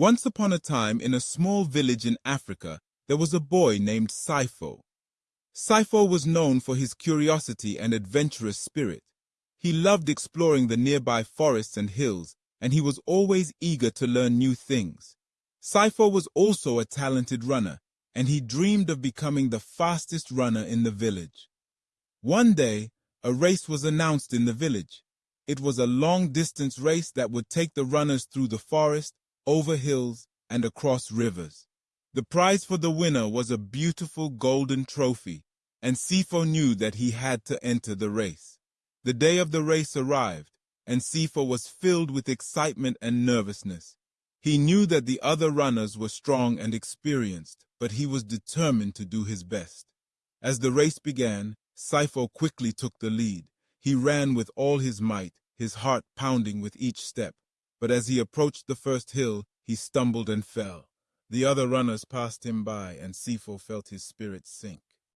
Once upon a time, in a small village in Africa, there was a boy named Sifo. Sifo was known for his curiosity and adventurous spirit. He loved exploring the nearby forests and hills, and he was always eager to learn new things. Sifo was also a talented runner, and he dreamed of becoming the fastest runner in the village. One day, a race was announced in the village. It was a long-distance race that would take the runners through the forest, over hills, and across rivers. The prize for the winner was a beautiful golden trophy, and Sifo knew that he had to enter the race. The day of the race arrived, and Sifo was filled with excitement and nervousness. He knew that the other runners were strong and experienced, but he was determined to do his best. As the race began, Sifo quickly took the lead. He ran with all his might, his heart pounding with each step. But as he approached the first hill, he stumbled and fell. The other runners passed him by, and Sifo felt his spirit sink.